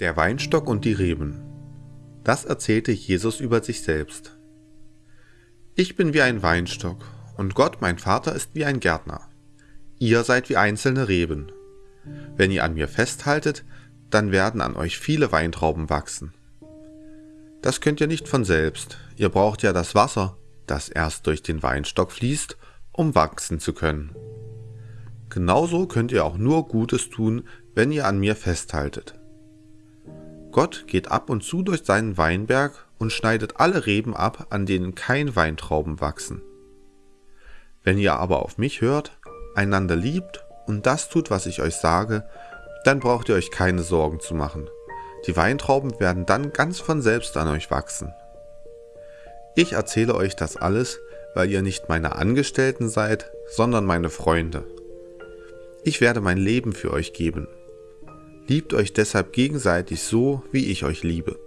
Der Weinstock und die Reben. Das erzählte Jesus über sich selbst. Ich bin wie ein Weinstock und Gott, mein Vater, ist wie ein Gärtner. Ihr seid wie einzelne Reben. Wenn ihr an mir festhaltet, dann werden an euch viele Weintrauben wachsen. Das könnt ihr nicht von selbst. Ihr braucht ja das Wasser, das erst durch den Weinstock fließt, um wachsen zu können. Genauso könnt ihr auch nur Gutes tun, wenn ihr an mir festhaltet. Gott geht ab und zu durch seinen Weinberg und schneidet alle Reben ab, an denen kein Weintrauben wachsen. Wenn ihr aber auf mich hört, einander liebt und das tut, was ich euch sage, dann braucht ihr euch keine Sorgen zu machen. Die Weintrauben werden dann ganz von selbst an euch wachsen. Ich erzähle euch das alles, weil ihr nicht meine Angestellten seid, sondern meine Freunde. Ich werde mein Leben für euch geben. Liebt euch deshalb gegenseitig so, wie ich euch liebe.